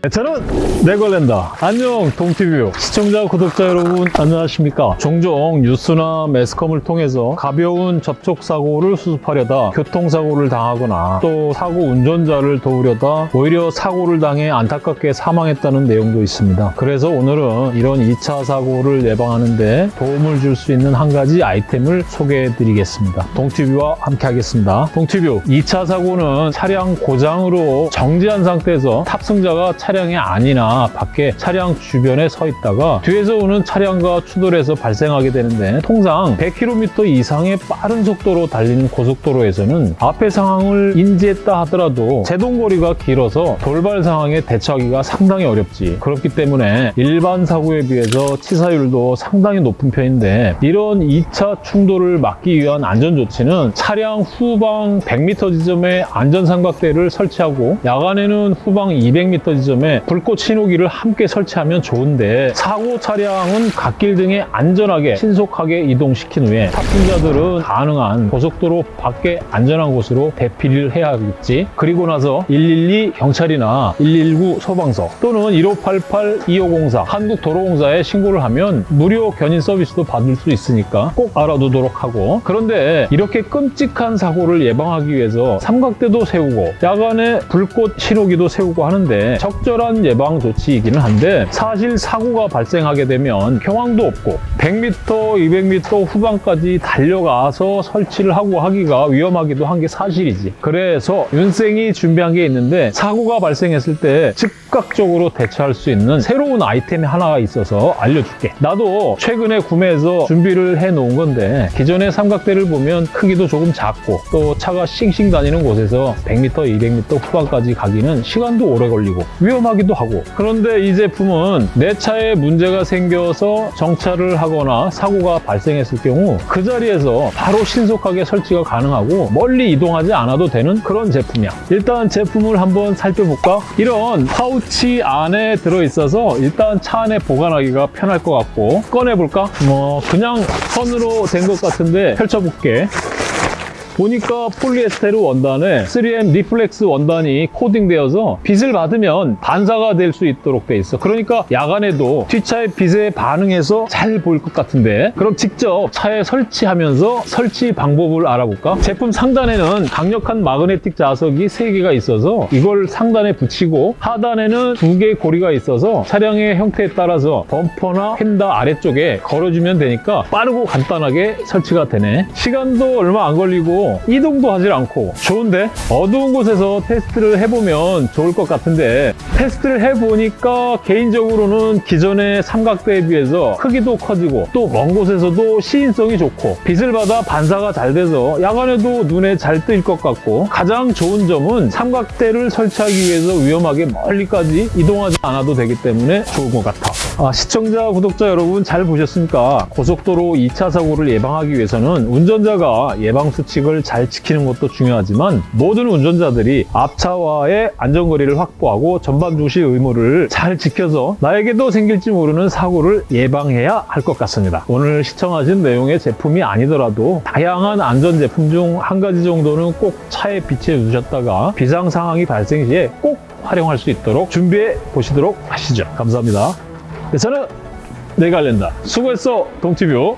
네, 저는 네걸랜다. 안녕 동티뷰. 시청자 구독자 여러분 안녕하십니까? 종종 뉴스나 매스컴을 통해서 가벼운 접촉사고를 수습하려다 교통사고를 당하거나 또 사고 운전자를 도우려다 오히려 사고를 당해 안타깝게 사망했다는 내용도 있습니다. 그래서 오늘은 이런 2차 사고를 예방하는 데 도움을 줄 수 있는 한 가지 아이템을 소개해 드리겠습니다. 동티뷰와 함께 하겠습니다. 동티뷰 2차 사고는 차량 고장으로 정지한 상태에서 탑승자가 차 량이 아니나 밖에 차량 주변에 서 있다가 뒤에서 오는 차량과 추돌해서 발생하게 되는데 통상 100km 이상의 빠른 속도로 달리는 고속도로에서는 앞의 상황을 인지했다 하더라도 제동거리가 길어서 돌발 상황에 대처하기가 상당히 어렵지. 그렇기 때문에 일반 사고에 비해서 치사율도 상당히 높은 편인데 이런 2차 충돌을 막기 위한 안전 조치는 차량 후방 100m 지점에 안전삼각대를 설치하고 야간에는 후방 200m 지점에 불꽃 신호기를 함께 설치하면 좋은데 사고 차량은 갓길 등에 안전하게 신속하게 이동시킨 후에 탑승자들은 가능한 고속도로 밖에 안전한 곳으로 대피를 해야겠지. 그리고 나서 112 경찰이나 119 소방서 또는 1588 2504 한국도로공사에 신고를 하면 무료 견인 서비스도 받을 수 있으니까 꼭 알아두도록 하고. 그런데 이렇게 끔찍한 사고를 예방하기 위해서 삼각대도 세우고 야간에 불꽃 신호기도 세우고 하는데 적절 한 예방 조치이기는 한데 사실 사고가 발생하게 되면 경황도 없고 100m, 200m 후방까지 달려가서 설치를 하고 하기가 위험하기도 한 게 사실이지. 그래서 윤생이 준비한 게 있는데 사고가 발생했을 때 즉각적으로 대처할 수 있는 새로운 아이템이 하나가 있어서 알려줄게. 나도 최근에 구매해서 준비를 해 놓은 건데 기존의 삼각대를 보면 크기도 조금 작고 또 차가 싱싱 다니는 곳에서 100m, 200m 후반까지 가기는 시간도 오래 걸리고 위험 하기도 하고 그런데 이 제품은 내 차에 문제가 생겨서 정차를 하거나 사고가 발생했을 경우 그 자리에서 바로 신속하게 설치가 가능하고 멀리 이동하지 않아도 되는 그런 제품이야 일단 제품을 한번 살펴볼까? 이런 파우치 안에 들어있어서 일단 차 안에 보관하기가 편할 것 같고 꺼내볼까? 뭐 그냥 선으로 된 것 같은데 펼쳐볼게 보니까 폴리에스테르 원단에 3M reflex 원단이 코팅되어서 빛을 받으면 반사가 될 수 있도록 돼 있어. 그러니까 야간에도 뒷차의 빛에 반응해서 잘 보일 것 같은데. 그럼 직접 차에 설치하면서 설치 방법을 알아볼까? 제품 상단에는 강력한 마그네틱 자석이 3개가 있어서 이걸 상단에 붙이고 하단에는 2개의 고리가 있어서 차량의 형태에 따라서 범퍼나 휀다 아래쪽에 걸어주면 되니까 빠르고 간단하게 설치가 되네. 시간도 얼마 안 걸리고 이동도 하질 않고 좋은데? 어두운 곳에서 테스트를 해보면 좋을 것 같은데 테스트를 해보니까 개인적으로는 기존의 삼각대에 비해서 크기도 커지고 또 먼 곳에서도 시인성이 좋고 빛을 받아 반사가 잘 돼서 야간에도 눈에 잘 뜰 것 같고 가장 좋은 점은 삼각대를 설치하기 위해서 위험하게 멀리까지 이동하지 않아도 되기 때문에 좋은 것 같아 아, 시청자, 구독자 여러분 잘 보셨습니까? 고속도로 2차 사고를 예방하기 위해서는 운전자가 예방수칙을 잘 지키는 것도 중요하지만 모든 운전자들이 앞차와의 안전거리를 확보하고 전방 주시 의무를 잘 지켜서 나에게도 생길지 모르는 사고를 예방해야 할 것 같습니다. 오늘 시청하신 내용의 제품이 아니더라도 다양한 안전 제품 중 한 가지 정도는 꼭 차에 비치해 두셨다가 비상 상황이 발생 시에 꼭 활용할 수 있도록 준비해 보시도록 하시죠. 감사합니다. 네, 저는 내갈랜다. 수고했어, 동티뷰.